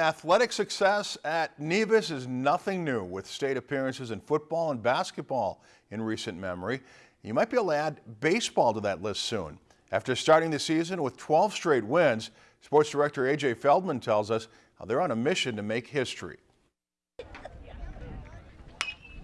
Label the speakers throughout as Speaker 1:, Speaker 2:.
Speaker 1: Athletic success at Nevis is nothing new with state appearances in football and basketball in recent memory. You might be able to add baseball to that list soon. After starting the season with 12 straight wins, sports director AJ Feldman tells us how they're on a mission to make history.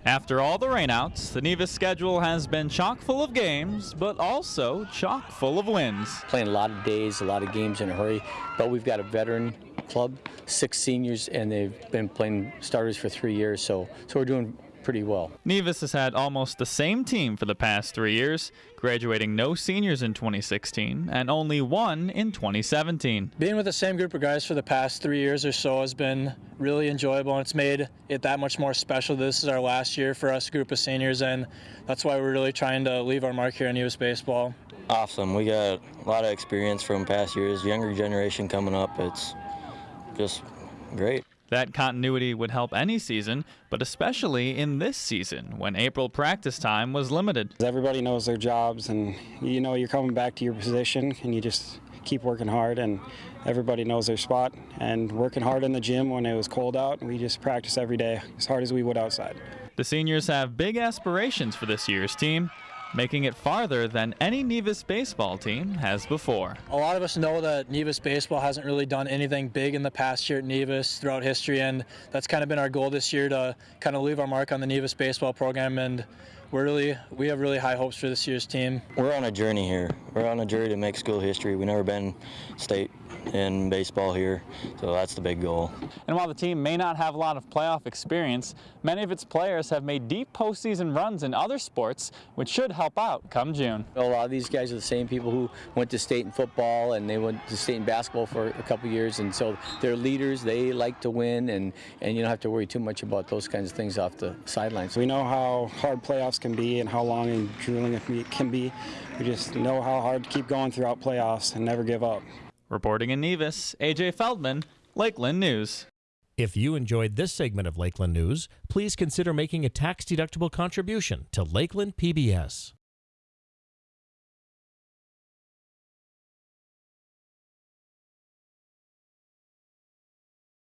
Speaker 2: After all the rainouts, the Nevis schedule has been chock full of games, but also chock full of wins.
Speaker 3: Playing a lot of days, a lot of games in a hurry, but we've got a veteran club, six seniors, and they've been playing starters for three years, so so we're doing pretty well.
Speaker 2: Nevis has had almost the same team for the past three years, graduating no seniors in 2016 and only one in 2017.
Speaker 4: Being with the same group of guys for the past three years or so has been really enjoyable and it's made it that much more special. This is our last year for us group of seniors and that's why we're really trying to leave our mark here in Nevis baseball.
Speaker 5: Awesome. We got a lot of experience from past years, younger generation coming up. It's just great.
Speaker 2: That continuity would help any season, but especially in this season when April practice time was limited.
Speaker 6: Everybody knows their jobs, and you know you're coming back to your position, and you just keep working hard, and everybody knows their spot. And working hard in the gym when it was cold out, we just practice every day as hard as we would outside.
Speaker 2: The seniors have big aspirations for this year's team making it farther than any Nevis baseball team has before.
Speaker 4: A lot of us know that Nevis baseball hasn't really done anything big in the past year at Nevis throughout history, and that's kind of been our goal this year to kind of leave our mark on the Nevis baseball program and we're really we have really high hopes for this year's team.
Speaker 5: We're on a journey here. We're on a journey to make school history. We've never been state in baseball here, so that's the big goal.
Speaker 2: And while the team may not have a lot of playoff experience, many of its players have made deep postseason runs in other sports, which should help out come June.
Speaker 3: A lot of these guys are the same people who went to state in football and they went to state in basketball for a couple years, and so they're leaders. They like to win, and and you don't have to worry too much about those kinds of things off the sidelines.
Speaker 6: We know how hard playoffs can be and how long and grueling it can be. We just know how hard to keep going throughout playoffs and never give up.
Speaker 2: Reporting in Nevis, AJ Feldman, Lakeland News.
Speaker 7: If you enjoyed this segment of Lakeland News, please consider making a tax-deductible contribution to Lakeland PBS.